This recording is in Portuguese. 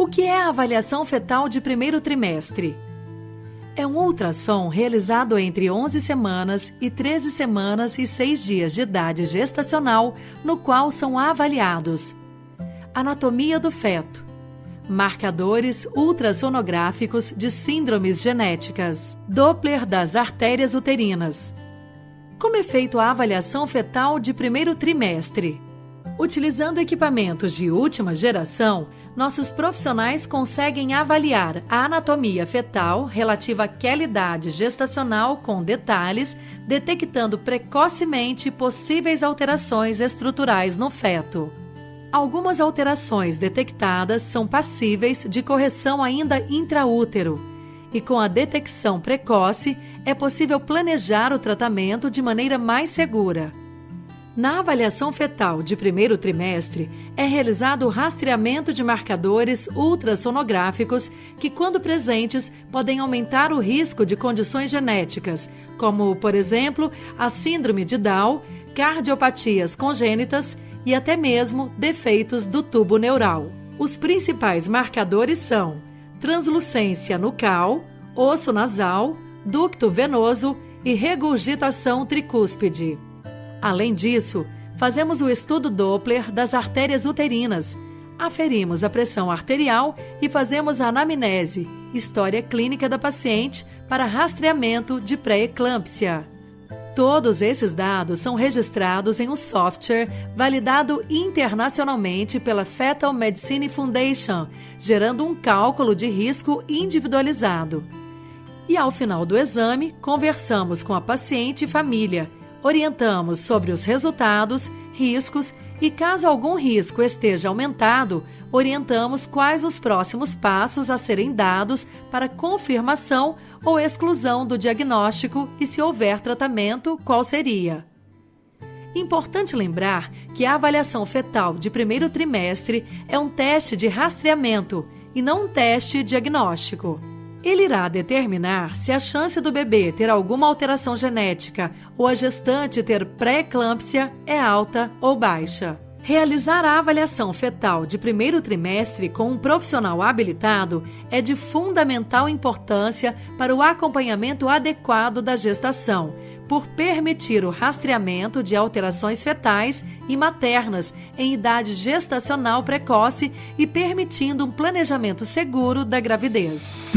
O que é a avaliação fetal de primeiro trimestre? É um ultrassom realizado entre 11 semanas e 13 semanas e 6 dias de idade gestacional, no qual são avaliados anatomia do feto, marcadores ultrassonográficos de síndromes genéticas, Doppler das artérias uterinas. Como é feita a avaliação fetal de primeiro trimestre? Utilizando equipamentos de última geração, nossos profissionais conseguem avaliar a anatomia fetal relativa àquela idade gestacional com detalhes, detectando precocemente possíveis alterações estruturais no feto. Algumas alterações detectadas são passíveis de correção ainda intraútero, e com a detecção precoce é possível planejar o tratamento de maneira mais segura. Na avaliação fetal de primeiro trimestre, é realizado o rastreamento de marcadores ultrassonográficos que, quando presentes, podem aumentar o risco de condições genéticas, como, por exemplo, a síndrome de Down, cardiopatias congênitas e até mesmo defeitos do tubo neural. Os principais marcadores são translucência nucal, osso nasal, ducto venoso e regurgitação tricúspide. Além disso, fazemos o estudo Doppler das artérias uterinas, aferimos a pressão arterial e fazemos a anamnese, história clínica da paciente para rastreamento de pré-eclâmpsia. Todos esses dados são registrados em um software validado internacionalmente pela Fetal Medicine Foundation, gerando um cálculo de risco individualizado. E ao final do exame, conversamos com a paciente e família, orientamos sobre os resultados, riscos e, caso algum risco esteja aumentado, orientamos quais os próximos passos a serem dados para confirmação ou exclusão do diagnóstico e, se houver tratamento, qual seria. Importante lembrar que a avaliação fetal de primeiro trimestre é um teste de rastreamento e não um teste diagnóstico. Ele irá determinar se a chance do bebê ter alguma alteração genética ou a gestante ter pré-eclâmpsia é alta ou baixa. Realizar a avaliação fetal de primeiro trimestre com um profissional habilitado é de fundamental importância para o acompanhamento adequado da gestação, por permitir o rastreamento de alterações fetais e maternas em idade gestacional precoce e permitindo um planejamento seguro da gravidez.